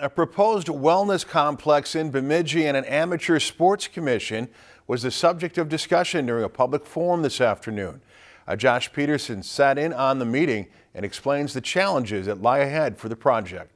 A proposed wellness complex in Bemidji and an amateur sports commission was the subject of discussion during a public forum this afternoon. Uh, Josh Peterson sat in on the meeting and explains the challenges that lie ahead for the project.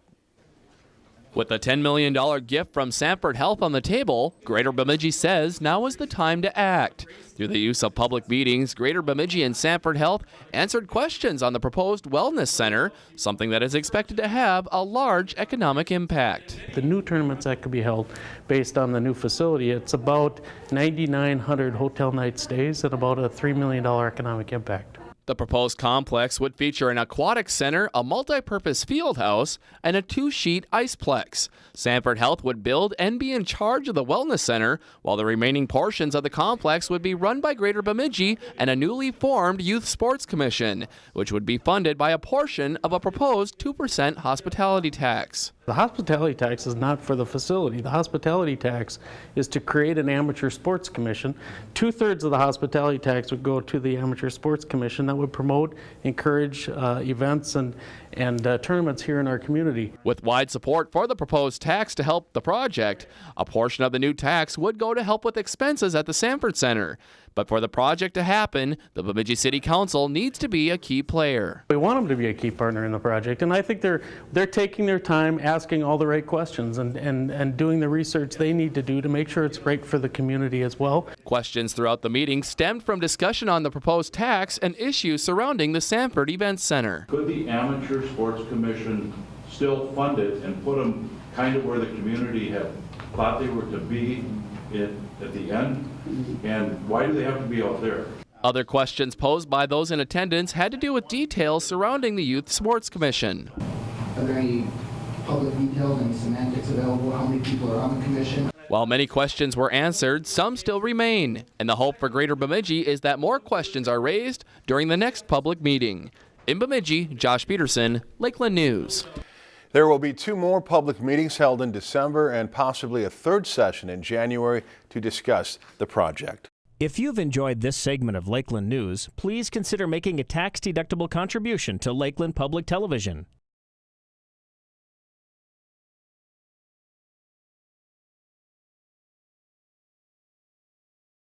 With a $10 million gift from Sanford Health on the table, Greater Bemidji says now is the time to act. Through the use of public meetings, Greater Bemidji and Sanford Health answered questions on the proposed wellness center, something that is expected to have a large economic impact. The new tournaments that could be held based on the new facility, it's about 9,900 hotel night stays and about a $3 million economic impact. The proposed complex would feature an aquatic center, a multi-purpose field house, and a two-sheet iceplex. Sanford Health would build and be in charge of the wellness center, while the remaining portions of the complex would be run by Greater Bemidji and a newly formed Youth Sports Commission, which would be funded by a portion of a proposed 2% hospitality tax. The hospitality tax is not for the facility. The hospitality tax is to create an amateur sports commission. Two-thirds of the hospitality tax would go to the amateur sports commission that would promote, encourage uh, events and, and uh, tournaments here in our community. With wide support for the proposed tax to help the project, a portion of the new tax would go to help with expenses at the Sanford Center. But for the project to happen, the Bemidji City Council needs to be a key player. We want them to be a key partner in the project, and I think they're, they're taking their time asking all the right questions and, and, and doing the research they need to do to make sure it's right for the community as well. Questions throughout the meeting stemmed from discussion on the proposed tax and issues surrounding the Sanford Events Center. Could the Amateur Sports Commission still fund it and put them kind of where the community had thought they were to be in, at the end? And why do they have to be out there? Other questions posed by those in attendance had to do with details surrounding the Youth Sports Commission. Are there any public details, any semantics available? How many people are on the commission? While many questions were answered, some still remain, and the hope for Greater Bemidji is that more questions are raised during the next public meeting. In Bemidji, Josh Peterson, Lakeland News. There will be two more public meetings held in December and possibly a third session in January to discuss the project. If you've enjoyed this segment of Lakeland News, please consider making a tax-deductible contribution to Lakeland Public Television.